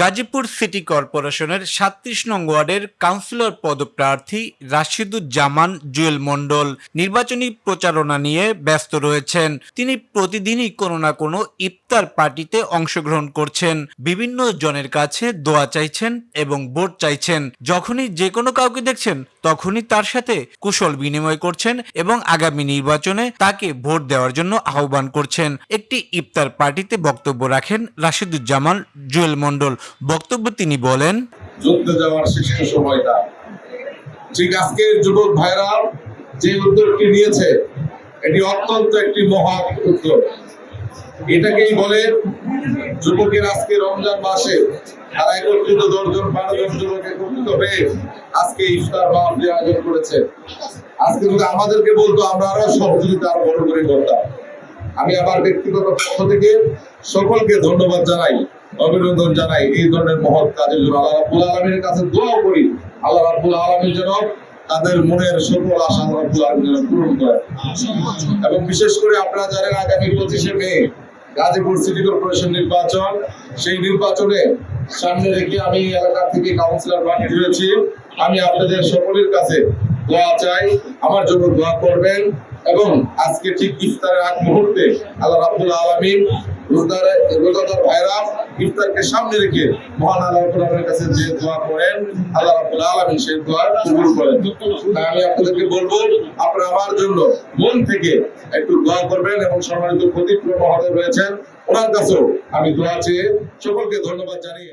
Gazipur city কর্পোরেশনের সাতত্রিশ নং ওয়ার্ডের কাউন্সিলর পদপ্রার্থী রাশিদুজ্জামান জুয়েল মণ্ডল নির্বাচনী প্রচারণা নিয়ে ব্যস্ত রয়েছেন। তিনি প্রতিদিনই কোনো না কোনো ইফতার পার্টিতে অংশগ্রহণ করছেন। বিভিন্ন জনের কাছে দোয়া চাইছেন এবং ভোট চাইছেন। যখনই যে কোনো কাউকে দেখছেন তখনই তার সাথে কুশল বিনিময় করছেন এবং আগামী নির্বাচনে তাকে ভোট দেওয়ার জন্য আহ্বান করছেন। একটি ইফতার পার্টিতে বক্তব্য রাখেন রাশিদুজ্জামান জুয়েল মণ্ডল। বক্তব্য তিনি বলেন ঠিক আজকের যুবক ভাইরা, যে উদ্যোগটি নিয়েছে, এটি অত্যন্ত একটি মহৎ উদ্যোগ। এটাকেই বলে, যুবকের আজকে রমজান মাসে তারা একত্রিত দশজন, বারো জন যুবক একত্রিত হয়ে আজকে ইফতার মাহফিল আয়োজন করেছে আজকে যদি আমাদেরকে বলতো, আমরা আরও সহযোগিতা আরও বড় করে করতাম। আমি আমার ব্যক্তিগত পক্ষ থেকে সকলকে ধন্যবাদ জানাই, অভিনন্দন জানাই এই ধরনের মহৎ কাজের জন্য। আল্লাহ রাব্বুল আলমীর কাছে দোয়া করি, আল্লাহ রাব্বুল আলমীর যেন তাদের মনের সকল আশা আল্লাহ রাব্বুল আলমীর যেন পূরণ করে এবং বিশেষ করে আপনারা জানেন, আগামী পঁচিশে মে, গাজীপুর সিটি কর্পোরেশন নির্বাচন। সেই নির্বাচনে সামনে রেখে আমি এলাকা থেকে কাউন্সিলর প্রার্থী হয়েছি আমি আপনাদের সকলের কাছে দোয়া চাই, আমার জন্য দোয়া করবেন এবং আজকে ঠিক ইফতারের আগ মুহূর্তে আল্লাহ রাব্বুল আলামিন সামনে রেখে মহান কাছে যে করেন সেই আমি আপনাদেরকে বলব আমার জন্য মন থেকে একটু দোয়া করবেন এবং সম্মানিত রয়েছেন। আমি দোয়া চেয়ে সকলকে ধন্যবাদ জানিয়ে